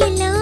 la